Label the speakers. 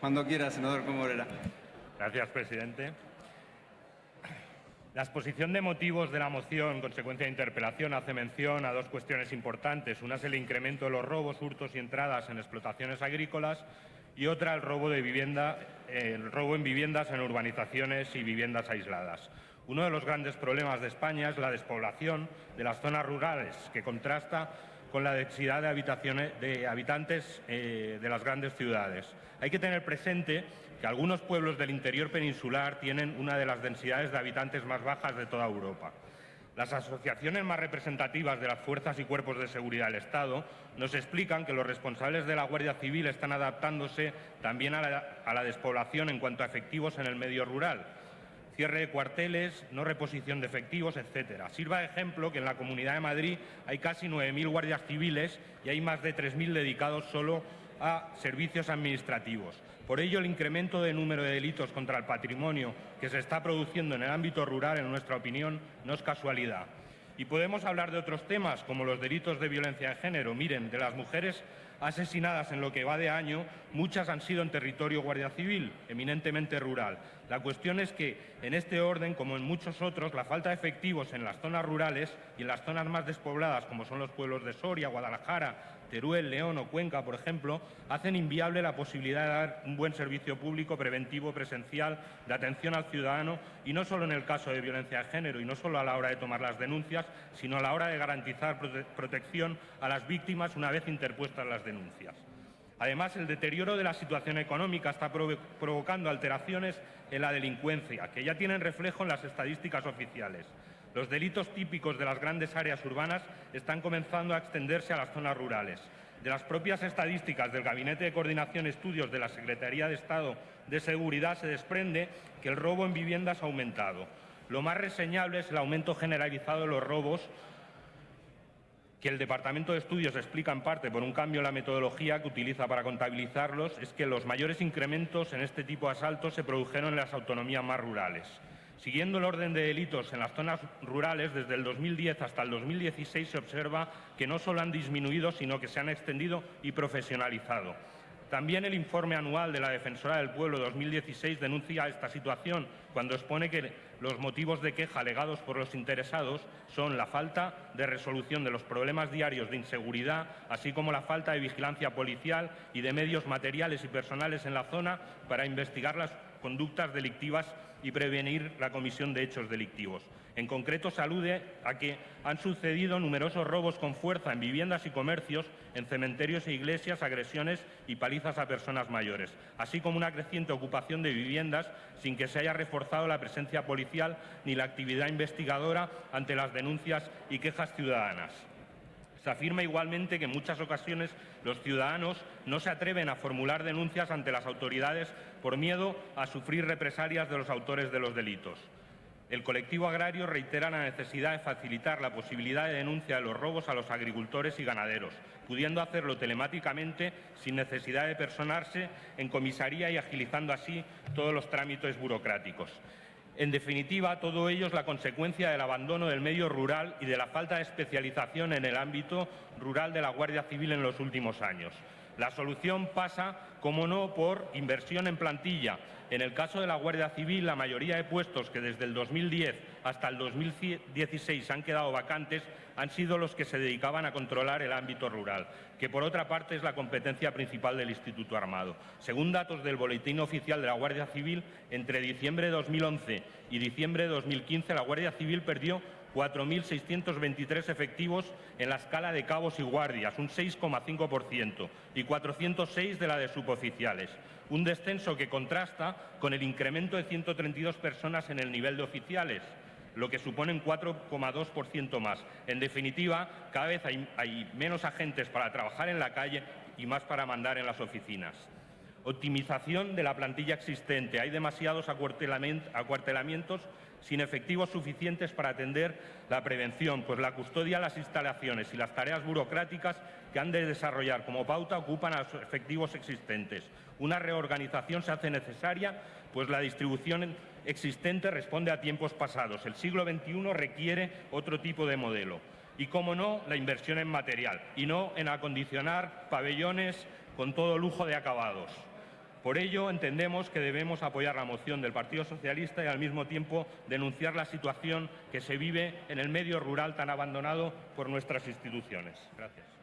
Speaker 1: Cuando quiera, senador Comorera.
Speaker 2: Gracias, presidente. La exposición de motivos de la moción, consecuencia de interpelación, hace mención a dos cuestiones importantes. Una es el incremento de los robos, hurtos y entradas en explotaciones agrícolas y otra el robo, de vivienda, el robo en viviendas en urbanizaciones y viviendas aisladas. Uno de los grandes problemas de España es la despoblación de las zonas rurales, que contrasta con la densidad de, habitantes eh, de las grandes ciudades. Hay que tener presente que algunos pueblos del interior peninsular tienen una de las densidades de habitantes más bajas de toda Europa. Las asociaciones más representativas de las fuerzas y cuerpos de seguridad del Estado nos explican que los responsables de la Guardia Civil están adaptándose también a la, a la despoblación en cuanto a efectivos en el medio rural cierre de cuarteles, no reposición de efectivos, etcétera. Sirva de ejemplo que en la Comunidad de Madrid hay casi 9.000 guardias civiles y hay más de 3.000 dedicados solo a servicios administrativos. Por ello, el incremento de número de delitos contra el patrimonio que se está produciendo en el ámbito rural, en nuestra opinión, no es casualidad. Y podemos hablar de otros temas, como los delitos de violencia de género. Miren, de las mujeres asesinadas en lo que va de año, muchas han sido en territorio Guardia Civil, eminentemente rural. La cuestión es que, en este orden, como en muchos otros, la falta de efectivos en las zonas rurales y en las zonas más despobladas, como son los pueblos de Soria, Guadalajara, Teruel, León o Cuenca, por ejemplo, hacen inviable la posibilidad de dar un buen servicio público preventivo presencial de atención al ciudadano y no solo en el caso de violencia de género y no solo a la hora de tomar las denuncias, sino a la hora de garantizar prote protección a las víctimas una vez interpuestas las denuncias. Además, el deterioro de la situación económica está provocando alteraciones en la delincuencia, que ya tienen reflejo en las estadísticas oficiales. Los delitos típicos de las grandes áreas urbanas están comenzando a extenderse a las zonas rurales. De las propias estadísticas del Gabinete de Coordinación Estudios de la Secretaría de Estado de Seguridad se desprende que el robo en viviendas ha aumentado. Lo más reseñable es el aumento generalizado de los robos que el Departamento de Estudios explica en parte por un cambio en la metodología que utiliza para contabilizarlos, es que los mayores incrementos en este tipo de asaltos se produjeron en las autonomías más rurales. Siguiendo el orden de delitos en las zonas rurales, desde el 2010 hasta el 2016 se observa que no solo han disminuido, sino que se han extendido y profesionalizado. También el informe anual de la Defensora del Pueblo 2016 denuncia esta situación cuando expone que los motivos de queja alegados por los interesados son la falta de resolución de los problemas diarios de inseguridad, así como la falta de vigilancia policial y de medios materiales y personales en la zona para investigar las conductas delictivas y prevenir la comisión de hechos delictivos. En concreto, se alude a que han sucedido numerosos robos con fuerza en viviendas y comercios, en cementerios e iglesias, agresiones y palizas a personas mayores, así como una creciente ocupación de viviendas sin que se haya reforzado la presencia policial ni la actividad investigadora ante las denuncias y quejas ciudadanas. Se afirma igualmente que en muchas ocasiones los ciudadanos no se atreven a formular denuncias ante las autoridades por miedo a sufrir represalias de los autores de los delitos. El colectivo agrario reitera la necesidad de facilitar la posibilidad de denuncia de los robos a los agricultores y ganaderos, pudiendo hacerlo telemáticamente sin necesidad de personarse en comisaría y agilizando así todos los trámites burocráticos. En definitiva, todo ello es la consecuencia del abandono del medio rural y de la falta de especialización en el ámbito rural de la Guardia Civil en los últimos años. La solución pasa, como no, por inversión en plantilla. En el caso de la Guardia Civil, la mayoría de puestos que desde el 2010 hasta el 2016 han quedado vacantes han sido los que se dedicaban a controlar el ámbito rural, que por otra parte es la competencia principal del Instituto Armado. Según datos del Boletín Oficial de la Guardia Civil, entre diciembre de 2011 y diciembre de 2015 la Guardia Civil perdió 4.623 efectivos en la escala de cabos y guardias, un 6,5%, y 406 de la de suboficiales, un descenso que contrasta con el incremento de 132 personas en el nivel de oficiales, lo que supone un 4,2% más. En definitiva, cada vez hay, hay menos agentes para trabajar en la calle y más para mandar en las oficinas. Optimización de la plantilla existente. Hay demasiados acuartelamientos sin efectivos suficientes para atender la prevención, pues la custodia, las instalaciones y las tareas burocráticas que han de desarrollar como pauta ocupan a los efectivos existentes. Una reorganización se hace necesaria, pues la distribución existente responde a tiempos pasados. El siglo XXI requiere otro tipo de modelo. Y, como no, la inversión en material, y no en acondicionar pabellones con todo lujo de acabados. Por ello, entendemos que debemos apoyar la moción del Partido Socialista y al mismo tiempo denunciar la situación que se vive en el medio rural tan abandonado por nuestras instituciones. Gracias.